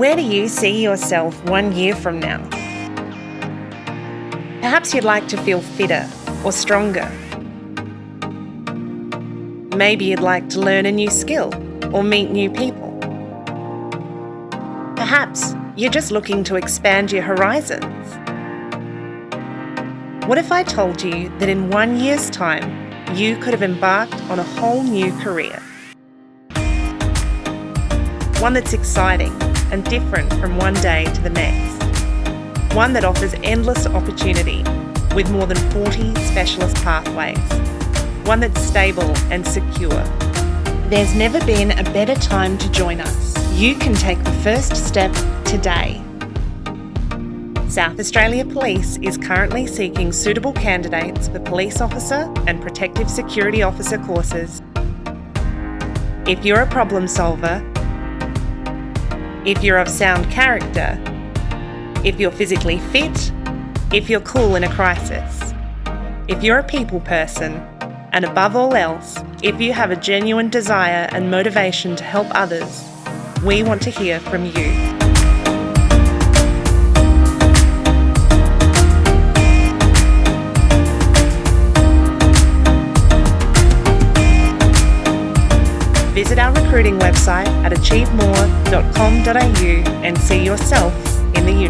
Where do you see yourself one year from now? Perhaps you'd like to feel fitter or stronger. Maybe you'd like to learn a new skill or meet new people. Perhaps you're just looking to expand your horizons. What if I told you that in one year's time, you could have embarked on a whole new career? One that's exciting and different from one day to the next. One that offers endless opportunity with more than 40 specialist pathways. One that's stable and secure. There's never been a better time to join us. You can take the first step today. South Australia Police is currently seeking suitable candidates for police officer and protective security officer courses. If you're a problem solver, if you're of sound character, if you're physically fit, if you're cool in a crisis, if you're a people person, and above all else, if you have a genuine desire and motivation to help others, we want to hear from you. Visit our recruiting website at achievemore.com.au and see yourself in the uniform.